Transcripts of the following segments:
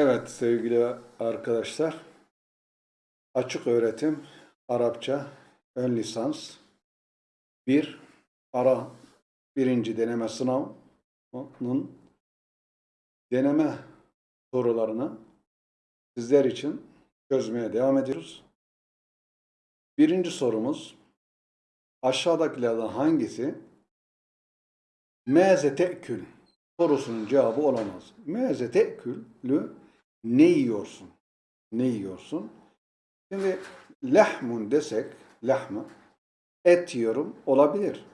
Evet sevgili arkadaşlar. Açık öğretim Arapça ön lisans bir ara birinci deneme sınavının deneme sorularını sizler için çözmeye devam ediyoruz. Birinci sorumuz aşağıdakilerden hangisi meze te'kül sorusunun cevabı olamaz. Meze te'külü ne yiyorsun? Ne yiyorsun? Şimdi lahmun desek, lahmı, et yiyorum olabilir.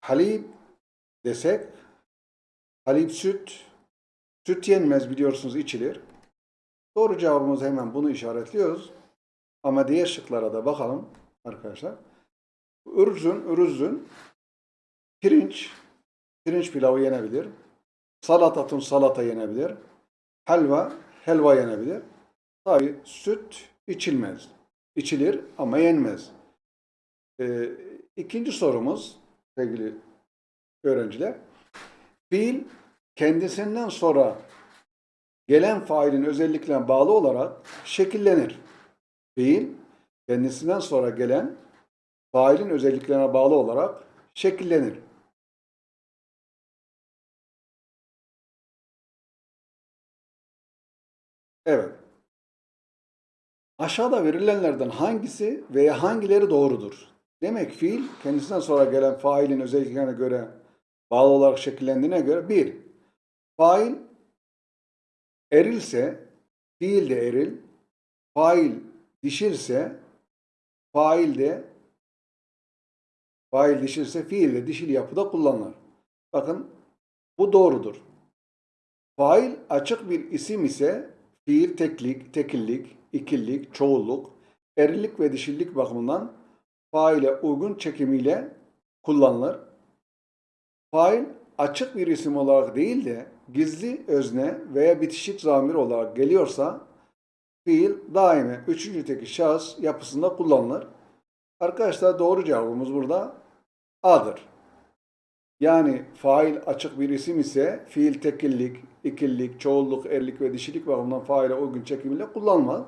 Halib desek, halib süt, süt yenmez biliyorsunuz içilir. Doğru cevabımız hemen bunu işaretliyoruz. Ama diğer şıklara da bakalım arkadaşlar. Ürüzün, ürüzün, pirinç, pirinç pilavı yenebilir. Salatatun salata yenebilir. Helva, helva yenebilir. Tabi süt içilmez. İçilir ama yenmez. Ee, ikinci sorumuz sevgili öğrenciler. Fiil kendisinden sonra gelen failin özelliklerine bağlı olarak şekillenir. Fiil kendisinden sonra gelen failin özelliklerine bağlı olarak şekillenir. Evet. Aşağıda verilenlerden hangisi veya hangileri doğrudur? Demek fiil kendisinden sonra gelen failin özelliklerine göre bağlı olarak şekillendiğine göre bir, fail erilse fiil de eril, fail dişilse fail de fail dişilse fiil de dişil yapıda kullanılır. Bakın bu doğrudur. Fail açık bir isim ise fiil teklik, tekillik, ikillik, çoğulluk, erillik ve dişillik bakımından faile uygun çekimiyle kullanılır. Fail açık bir isim olarak değil de gizli özne veya bitişik zamir olarak geliyorsa fiil daime üçüncü teki şahıs yapısında kullanılır. Arkadaşlar doğru cevabımız burada A'dır. Yani fail açık bir isim ise fiil tekillik, ikillik, çoğulluk, erlik ve dişilik bakımından faile uygun çekimiyle kullanılmaz.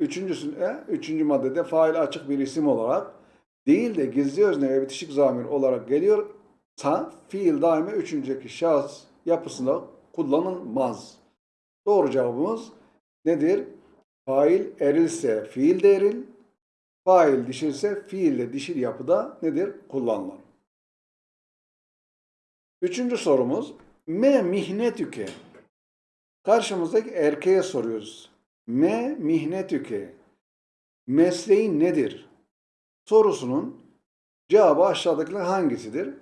Üçüncüsünde, üçüncü maddede fail açık bir isim olarak değil de gizli özne ve bitişik zamir olarak geliyorsa fiil daima üçüncüdeki şahıs yapısında kullanılmaz. Doğru cevabımız nedir? Fail erilse fiil de eril, fail dişilse fiil de dişil yapıda nedir? Kullanılır. Üçüncü sorumuz me mihnetüke. Karşımızdaki erkeğe soruyoruz. Me mihnetüke. Mesleğin nedir? Sorusunun cevabı aşağıdakiler hangisidir?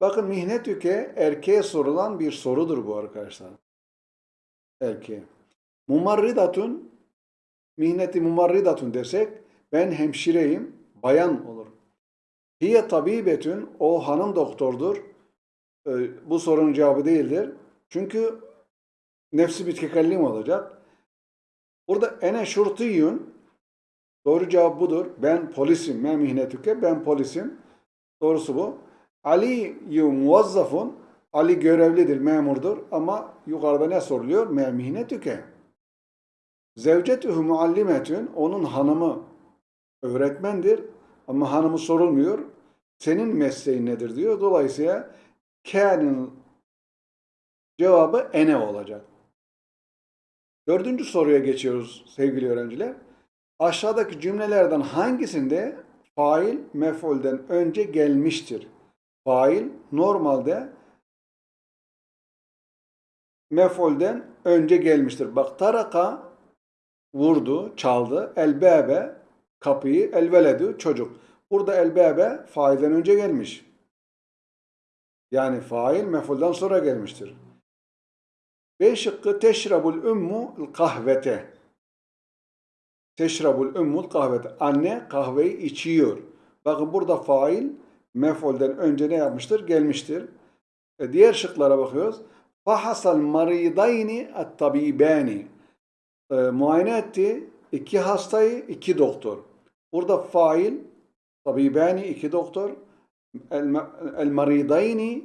Bakın mihnetüke erkeğe sorulan bir sorudur bu arkadaşlar. Erkeğe. Mumarridatun mihneti mumarridatun desek ben hemşireyim, bayan olur. Hiye tabibetün o hanım doktordur bu sorunun cevabı değildir. Çünkü nefsi bir tekellim olacak. Burada ene şurtiyun doğru cevap budur. Ben polisim. Me mihnetüke ben polisim. Doğrusu bu. Ali muvazzafun Ali görevlidir, memurdur ama yukarıda ne soruluyor? Me mihnetüke. Zevcetühü muallimetün onun hanımı öğretmendir ama hanımı sorulmuyor. Senin mesleğin nedir diyor. Dolayısıyla Kâ'nın cevabı ene olacak. Dördüncü soruya geçiyoruz sevgili öğrenciler. Aşağıdaki cümlelerden hangisinde fail mef'ulden önce gelmiştir? Fail normalde mef'ulden önce gelmiştir. Bak taraka vurdu, çaldı. Elbebe kapıyı, elveledü çocuk. Burada elbebe failden önce gelmiş. Yani fail mefuldan sonra gelmiştir. B şıkkı teşrabul ümmü kahvete. Teşrabul ümmü kahvete. Anne kahveyi içiyor. Bakın burada fail mefulden önce ne yapmıştır? Gelmiştir. E diğer şıklara bakıyoruz. Fahasal maridayni at-tabibani. E, muayene etti. iki hastayı, iki doktor. Burada fail, tabibani, iki doktor el maridayni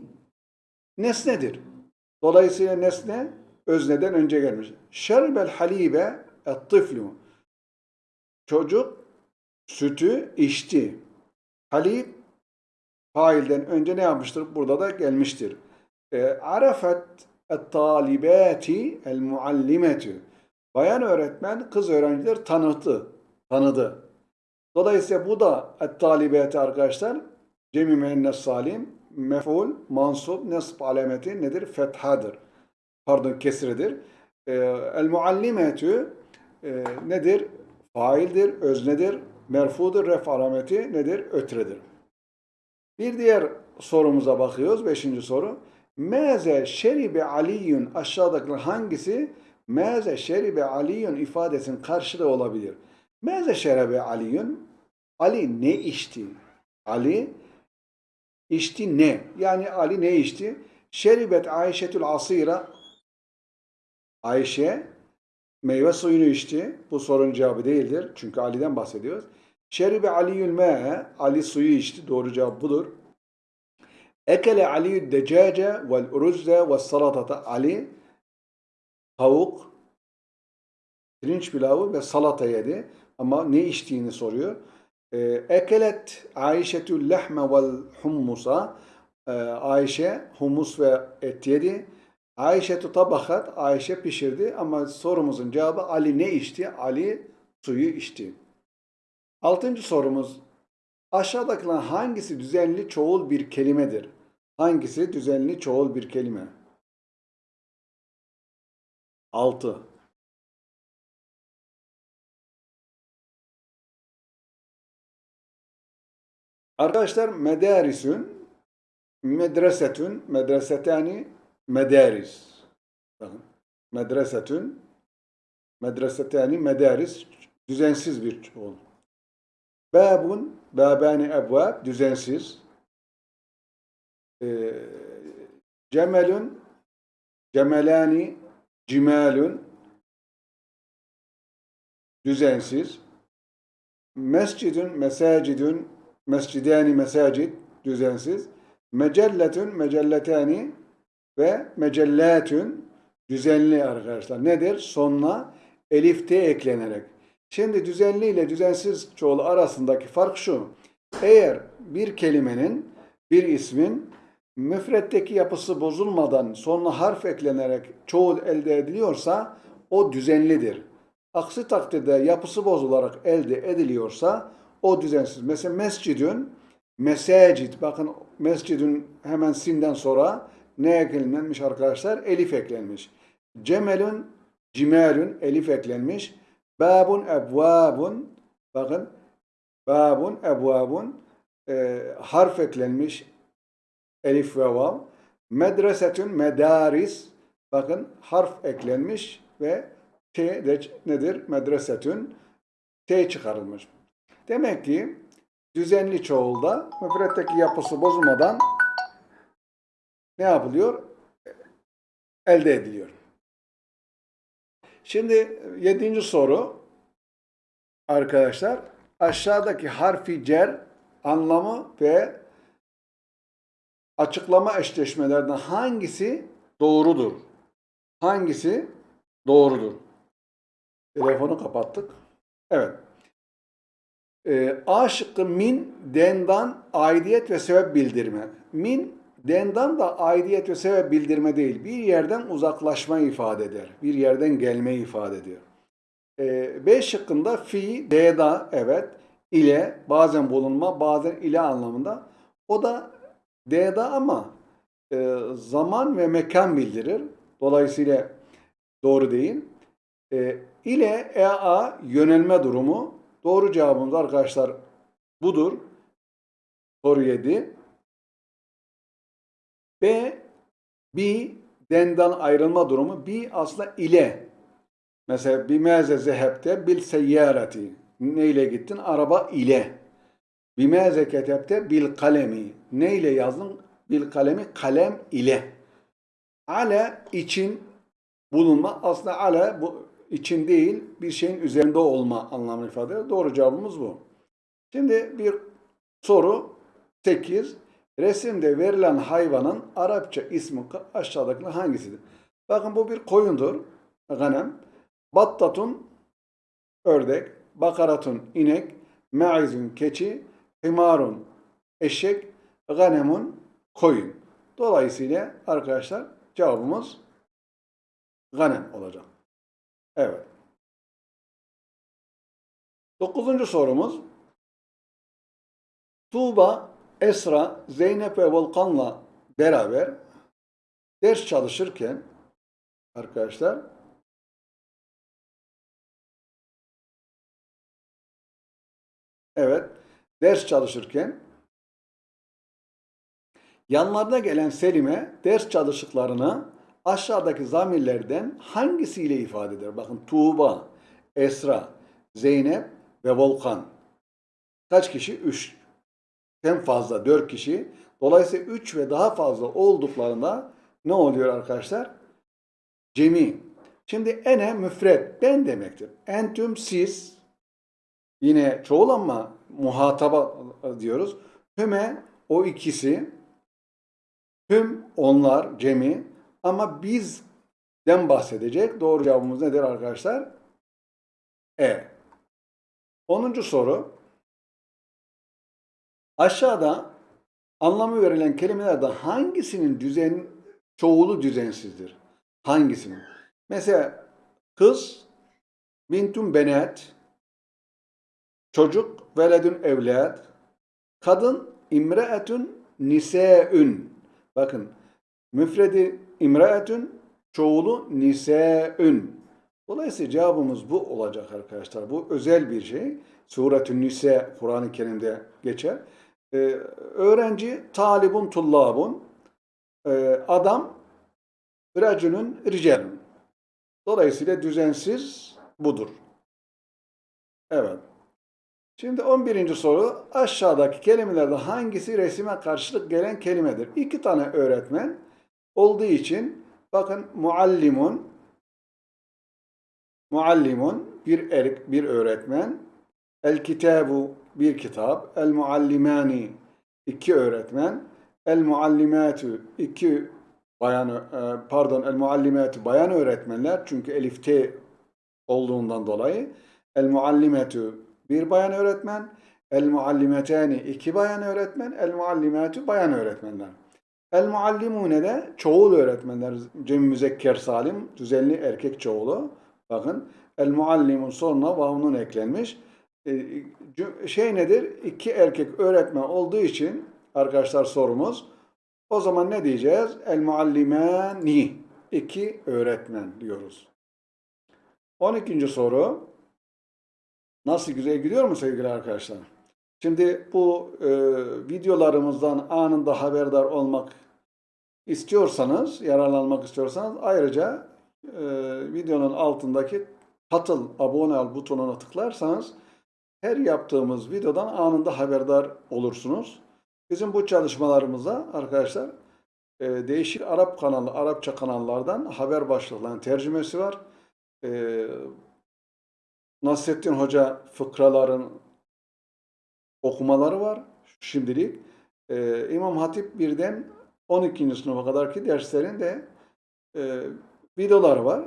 nesnedir. Dolayısıyla nesne özneden önce gelmiş. Şerbel halibe et-tıflu. Çocuk sütü içti. Halib failden önce ne yapmıştır? Burada da gelmiştir. E, arafet et-talibati el-muallimetü. Bayan öğretmen kız öğrenciler tanıttı, tanıdı. Dolayısıyla bu da et-talibati arkadaşlar cemi müennes salim mef'ul mansub nesb alameti nedir? Fethadır. Pardon kesredir. E, el-muallimetü e, nedir? Faildir, öznedir, merfudur, ref alameti nedir? Ötredir. Bir diğer sorumuza bakıyoruz. Beşinci soru. Meze şeribe aliyun aşağıdaki hangisi meze şeribe aliyun ifadesinin karşılığı olabilir? Meze şeribe aliyun Ali ne içti? Ali içti ne? Yani Ali ne içti? Şeribet Ayşetül Asira Ayşe meyve suyunu içti. Bu sorunun cevabı değildir. Çünkü Ali'den bahsediyoruz. Şeribe Aliyül me'e Ali suyu içti. Doğru cevap budur. Ekele Aliyyü decace vel uruzze ve salatata Ali tavuk, pirinç pilavı ve salata yedi. Ama ne içtiğini soruyor. Ee, Ekelet Ayşetül lehme vel hummusa Ee, Ayşe humus ve et yedi. Ayşe tabakat Ayşe pişirdi ama sorumuzun cevabı Ali ne içti? Ali suyu içti. Altıncı sorumuz aşağıdakilerden hangisi düzenli çoğul bir kelimedir? Hangisi düzenli çoğul bir kelime? 6. Arkadaşlar medarisün, medresetün, medresetani, medaris. Bakın. Medresetün, medresetani, medaris düzensiz bir çoğul. Babun, babani ebvab düzensiz. Ee, cemelün, cemelani, cimalün düzensiz. Mescidün, mesacidün, mescidani, mesacid düzensiz. Mecelletün, mecelletani ve mecellatün düzenli arkadaşlar. Nedir? Sonuna elif t eklenerek. Şimdi düzenli ile düzensiz çoğulu arasındaki fark şu. Eğer bir kelimenin, bir ismin müfretteki yapısı bozulmadan sonuna harf eklenerek çoğul elde ediliyorsa o düzenlidir. Aksi takdirde yapısı bozularak elde ediliyorsa o düzensiz. Mesela mescidün, mesacid, bakın mescidün hemen sinden sonra ne eklenmiş arkadaşlar? Elif eklenmiş. Cemelün, cimelün, elif eklenmiş. Babun, ebvabun, bakın babun, ebvabun, e, harf eklenmiş. Elif ve vav. Medresetün, medaris, bakın harf eklenmiş ve T de nedir? Medresetün, T çıkarılmış. Demek ki düzenli çoğulda müfretteki yapısı bozulmadan ne yapılıyor? Elde ediliyor. Şimdi yedinci soru arkadaşlar aşağıdaki harfi cer anlamı ve açıklama eşleşmelerden hangisi doğrudur? Hangisi doğrudur? Telefonu kapattık. Evet. Ee, A şıkkı min, dendan, aidiyet ve sebep bildirme. Min, dendan da aidiyet ve sebep bildirme değil. Bir yerden uzaklaşma ifade eder. Bir yerden gelme ifade ediyor. Ee, B şıkkında fi, deda, evet, ile, bazen bulunma, bazen ile anlamında. O da deda ama e, zaman ve mekan bildirir. Dolayısıyla doğru değil. E, ile ea yönelme durumu. Doğru cevabımız arkadaşlar budur. Soru 7. B, bi, dendan ayrılma durumu. Bi aslında ile. Mesela bimeze zehebte bil seyyareti. Ne ile gittin? Araba ile. Bimeze ketebte bil kalemi. Ne ile yazdın? Bil kalemi kalem ile. Ale için bulunma. Aslında ale bu için değil bir şeyin üzerinde olma anlamını ifade eder. Doğru cevabımız bu. Şimdi bir soru 8. Resimde verilen hayvanın Arapça ismi aşağıdaki hangisidir? Bakın bu bir koyundur. Ganem. Battatun ördek. Bakaratun inek. Me'izun keçi. Himarun eşek. Ganemun koyun. Dolayısıyla arkadaşlar cevabımız ganem olacak. Evet. Dokuzuncu sorumuz. Tuğba, Esra, Zeynep ve Volkan'la beraber ders çalışırken arkadaşlar evet ders çalışırken yanlarına gelen Selim'e ders çalıştıklarını aşağıdaki zamirlerden hangisiyle ifade eder? Bakın Tuğba, Esra, Zeynep ve Volkan. Kaç kişi? Üç. Hem fazla dört kişi. Dolayısıyla üç ve daha fazla olduklarında ne oluyor arkadaşlar? Cemi. Şimdi ene müfred ben demektir. Entüm siz yine çoğul ama muhataba diyoruz. Hüme o ikisi. Hüm onlar cemi ama bizden bahsedecek. Doğru cevabımız nedir arkadaşlar? E. 10. soru. Aşağıda anlamı verilen kelimelerde hangisinin düzen çoğulu düzensizdir? Hangisinin? Mesela kız bintun benet çocuk veledün evlad kadın imreetun niseün bakın müfredi imreetun çoğulu niseün Dolayısıyla cevabımız bu olacak arkadaşlar. Bu özel bir şey. Suretün Nise Kur'an-ı Kerim'de geçer. Ee, öğrenci talibun tullabun. Ee, adam racülün ricalun. Dolayısıyla düzensiz budur. Evet. Şimdi 11. soru aşağıdaki kelimelerde hangisi resime karşılık gelen kelimedir? İki tane öğretmen olduğu için bakın muallimun Muallimun bir er, bir öğretmen. El kitabu bir kitap. El muallimani iki öğretmen. El muallimatu iki bayan e, pardon el muallimatu bayan öğretmenler çünkü elifte olduğundan dolayı. El muallimatu bir bayan öğretmen. El muallimetani iki bayan öğretmen. El muallimatu bayan öğretmenler. El muallimune de çoğul öğretmenler. Cem müzekker salim düzenli erkek çoğulu. Bakın el muallimun sonuna vavunun eklenmiş. E, şey nedir? İki erkek öğretmen olduğu için arkadaşlar sorumuz. O zaman ne diyeceğiz? El muallimani. İki öğretmen diyoruz. 12. soru. Nasıl güzel gidiyor mu sevgili arkadaşlar? Şimdi bu e, videolarımızdan anında haberdar olmak istiyorsanız, yararlanmak istiyorsanız ayrıca e, videonun altındaki katıl, abone ol butonuna tıklarsanız her yaptığımız videodan anında haberdar olursunuz. Bizim bu çalışmalarımıza arkadaşlar e, değişik Arap kanalı, Arapça kanallardan haber başlıklarının tercümesi var. E, Nasrettin Hoca fıkraların okumaları var şimdilik. E, İmam Hatip birden 12. sınıfa kadarki derslerin de e, videoları var.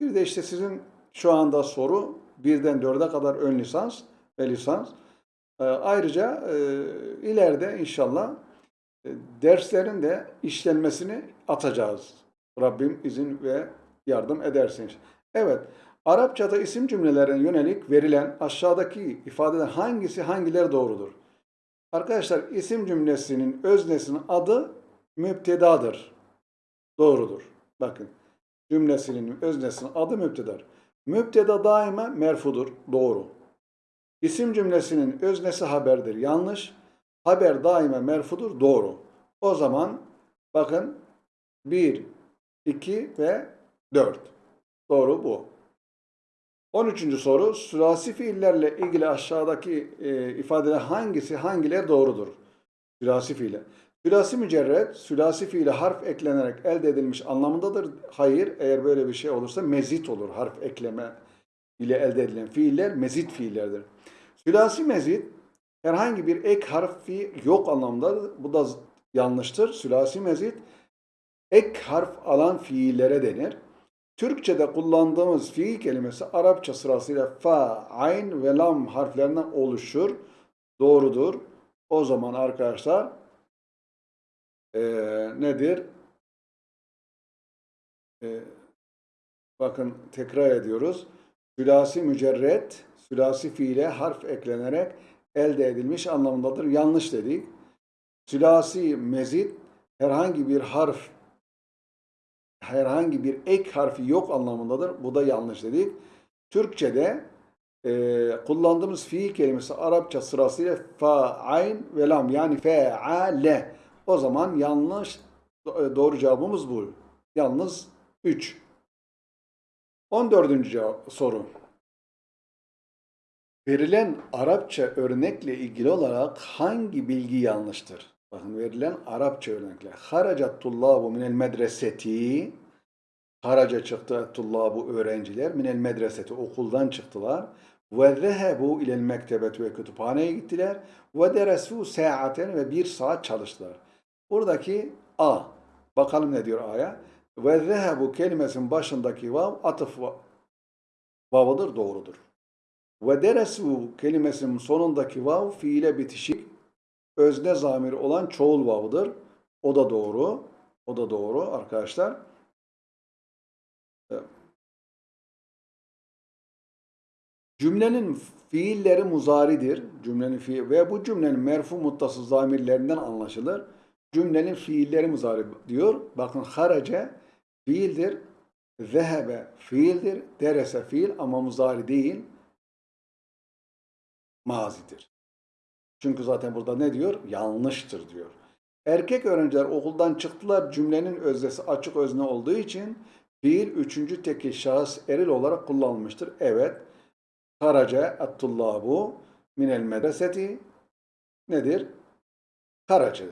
Bir de işte sizin şu anda soru birden dörde kadar ön lisans ve lisans. E, ayrıca e, ileride inşallah e, derslerin de işlenmesini atacağız. Rabbim izin ve yardım edersin. Evet, Arapçada isim cümlelerine yönelik verilen aşağıdaki ifadeden hangisi hangileri doğrudur? Arkadaşlar isim cümlesinin öznesinin adı müptedadır. Doğrudur. Bakın cümlesinin öznesinin adı müptedadır. Müpteda daima merfudur. Doğru. İsim cümlesinin öznesi haberdir. Yanlış. Haber daima merfudur. Doğru. O zaman bakın 1, 2 ve 4. Doğru bu. 13. soru. Sülasi fiillerle ilgili aşağıdaki e, ifadeler hangisi hangileri doğrudur? Sülasi fiiller. Sülasi mücerred, sülasi fiile harf eklenerek elde edilmiş anlamındadır. Hayır, eğer böyle bir şey olursa mezit olur. Harf ekleme ile elde edilen fiiller mezit fiillerdir. Sülasi mezit herhangi bir ek harfi yok anlamda. Bu da yanlıştır. Sülasi mezit ek harf alan fiillere denir. Türkçe'de kullandığımız fiil kelimesi Arapça sırasıyla fa, ayn ve lam harflerinden oluşur. Doğrudur. O zaman arkadaşlar eee, nedir? Eee, bakın tekrar ediyoruz. Sülasi mücerret, sülasi fiile harf eklenerek elde edilmiş anlamındadır. Yanlış dedik. Sülasi mezit herhangi bir harf herhangi bir ek harfi yok anlamındadır. Bu da yanlış dedik. Türkçe'de e, kullandığımız fiil kelimesi Arapça sırasıyla fa, ayn ve lam yani feale. O zaman yanlış do- doğru cevabımız bu. Yalnız 3. 14. cevap, soru. Verilen Arapça örnekle ilgili olarak hangi bilgi yanlıştır? Bakın verilen Arapça örnekle. Haracat tullabu minel medreseti Haraca çıktı tullabu öğrenciler minel medreseti okuldan çıktılar. Ve zehebu ilel mektebet ve kütüphaneye gittiler. Ve deresu saaten ve bir saat çalıştılar. Buradaki A. Bakalım ne diyor A'ya. Ve zehebu kelimesinin başındaki vav atıf va- vavıdır doğrudur. Ve deresu kelimesinin sonundaki vav fiile bitişik özne zamir olan çoğul vavıdır. O da doğru. O da doğru arkadaşlar. Cümlenin fiilleri muzaridir. Cümlenin fiil ve bu cümlenin merfu muttası zamirlerinden anlaşılır. Cümlenin fiilleri muzari diyor. Bakın harace fiildir. Zehebe fiildir. Derese fiil ama muzari değil. Mazidir. Çünkü zaten burada ne diyor? Yanlıştır diyor. Erkek öğrenciler okuldan çıktılar cümlenin öznesi açık özne olduğu için fiil üçüncü tekil şahıs eril olarak kullanılmıştır. Evet. Karaca at-tullabu minel medreseti nedir? Karaca.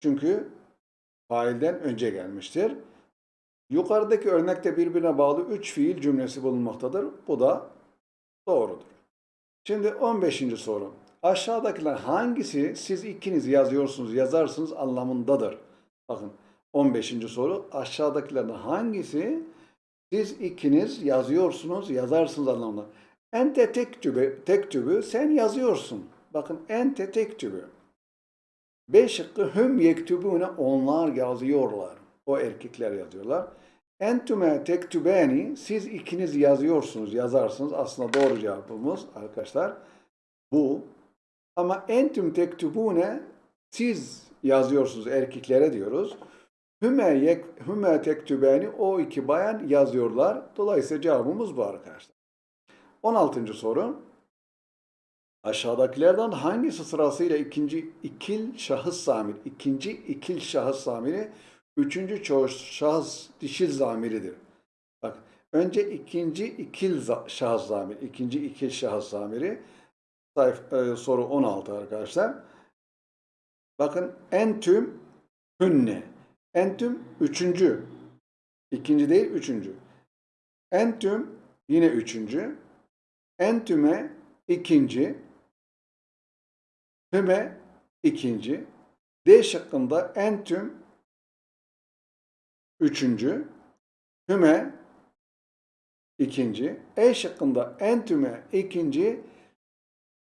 Çünkü failden önce gelmiştir. Yukarıdaki örnekte birbirine bağlı üç fiil cümlesi bulunmaktadır. Bu da doğrudur. Şimdi 15. soru. Aşağıdakiler hangisi siz ikiniz yazıyorsunuz, yazarsınız anlamındadır? Bakın 15. soru. Aşağıdakilerden hangisi siz ikiniz yazıyorsunuz, yazarsınız anlamında? Ente tektübü, tektübü sen yazıyorsun. Bakın ente tektübü. B şıkkı hüm yektübüne onlar yazıyorlar. O erkekler yazıyorlar. Entüme tektübeni siz ikiniz yazıyorsunuz, yazarsınız. Aslında doğru cevabımız arkadaşlar bu. Ama entüm tektübune siz yazıyorsunuz erkeklere diyoruz. Hüme, yek, hüme tektübeni o iki bayan yazıyorlar. Dolayısıyla cevabımız bu arkadaşlar. 16. soru. Aşağıdakilerden hangisi sırasıyla ikinci ikil şahıs zamiri, ikinci ikil şahıs zamiri, üçüncü çoğul şahıs dişil zamiridir? Bak, önce ikinci ikil şahıs zamiri, ikinci ikil şahıs zamiri, sayf, e, soru 16 arkadaşlar. Bakın entüm hünne. Entüm üçüncü. İkinci değil üçüncü. Entüm yine üçüncü. Entüme ikinci. Hüme ikinci. D şıkkında entüm üçüncü. Hüme ikinci. E şıkkında entüme ikinci.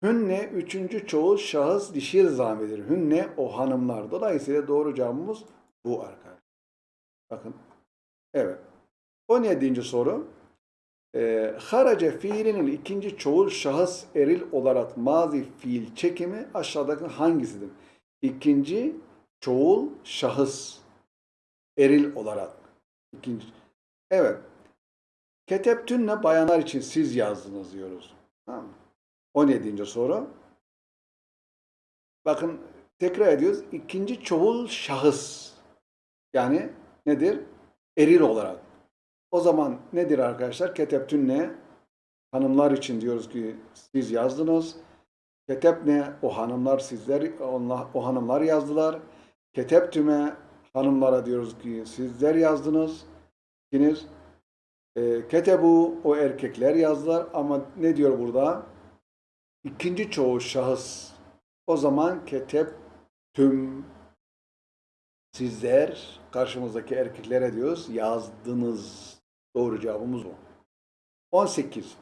Hünne üçüncü çoğul şahıs dişil zamidir. Hünne o hanımlar. Dolayısıyla doğru cevabımız bu arkadaşlar. Bakın. Evet. 17. soru. Ee, harace fiilinin ikinci çoğul şahıs eril olarak mazi fiil çekimi aşağıdaki hangisidir? İkinci çoğul şahıs eril olarak. İkinci. Evet. Keteptünne bayanlar için siz yazdınız diyoruz. Tamam mı? 17. soru. Bakın tekrar ediyoruz. İkinci çoğul şahıs. Yani nedir? Eril olarak. O zaman nedir arkadaşlar? Keteptün ne? Hanımlar için diyoruz ki siz yazdınız. Ketep ne? O hanımlar sizler, onlar, o hanımlar yazdılar. Keteptüme hanımlara diyoruz ki sizler yazdınız. İkiniz. E, ketebu o erkekler yazdılar ama ne diyor burada? İkinci çoğul şahıs. O zaman ketep tüm sizler karşımızdaki erkeklere diyoruz yazdınız. Doğru cevabımız o. 18.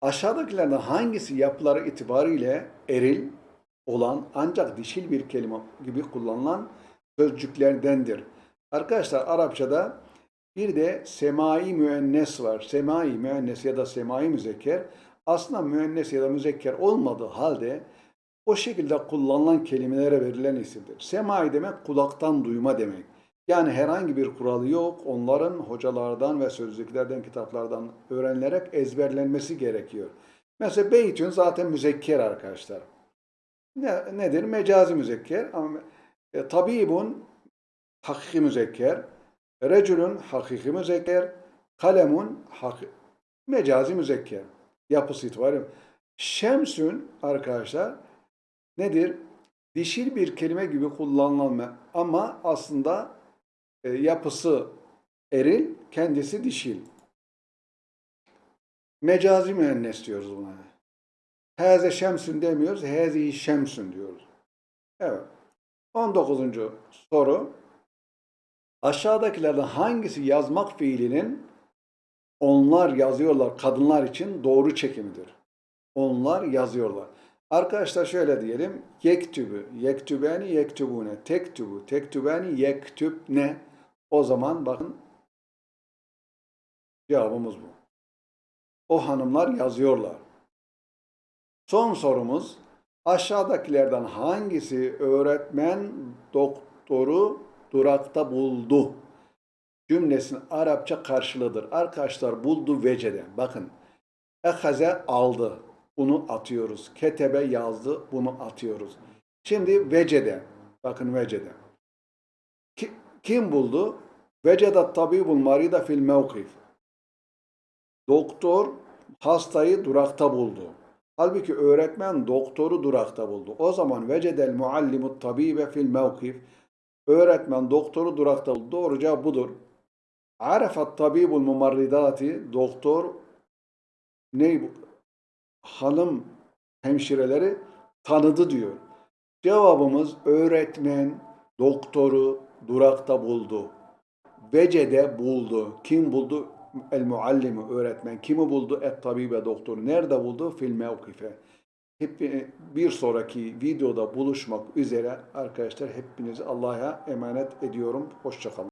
Aşağıdakilerden hangisi yapıları itibariyle eril olan ancak dişil bir kelime gibi kullanılan sözcüklerdendir? Arkadaşlar Arapçada bir de semai müennes var. Semai müennes ya da semai müzekker aslında müennes ya da müzekker olmadığı halde o şekilde kullanılan kelimelere verilen isimdir. Semai demek kulaktan duyma demek. Yani herhangi bir kuralı yok. Onların hocalardan ve sözlüklerden, kitaplardan öğrenilerek ezberlenmesi gerekiyor. Mesela beytün zaten müzekker arkadaşlar. Ne, nedir? Mecazi müzekker. Ama e, tabibun hakiki müzekker. Recülün hakiki müzekker. Kalemun haki, mecazi müzekker. Yapısı itibariyle. Şemsün arkadaşlar nedir? Dişil bir kelime gibi kullanılan ama aslında e, yapısı eril, kendisi dişil. Mecazi müennes diyoruz buna. Heze şemsün demiyoruz, hezihi şemsün diyoruz. Evet. 19. soru. Aşağıdakilerden hangisi yazmak fiilinin onlar yazıyorlar kadınlar için doğru çekimidir? Onlar yazıyorlar. Arkadaşlar şöyle diyelim. Yektübü, yektübeni, yektübune, tektübü, tektübeni, yektübne. O zaman bakın cevabımız bu. O hanımlar yazıyorlar. Son sorumuz aşağıdakilerden hangisi öğretmen doktoru durakta buldu? Cümlesinin Arapça karşılığıdır. Arkadaşlar buldu vecede. Bakın. Ehaze aldı. Bunu atıyoruz. Ketebe yazdı. Bunu atıyoruz. Şimdi vecede. Bakın vecede. Ki- Kim buldu? Vecedat tabibul marida fil mevkif. Doktor hastayı durakta buldu. Halbuki öğretmen doktoru durakta buldu. O zaman vecedel muallimut tabibe fil mevkif. Öğretmen doktoru durakta buldu. Doğru cevap budur. Arafat tabibul mumarridati. Doktor ne bu? hanım hemşireleri tanıdı diyor. Cevabımız öğretmen doktoru durakta buldu. Vecede buldu. Kim buldu? El muallimi öğretmen. Kimi buldu? Et tabibe doktor. Nerede buldu? Fil mevkife. Hep bir sonraki videoda buluşmak üzere arkadaşlar hepinizi Allah'a emanet ediyorum. Hoşçakalın.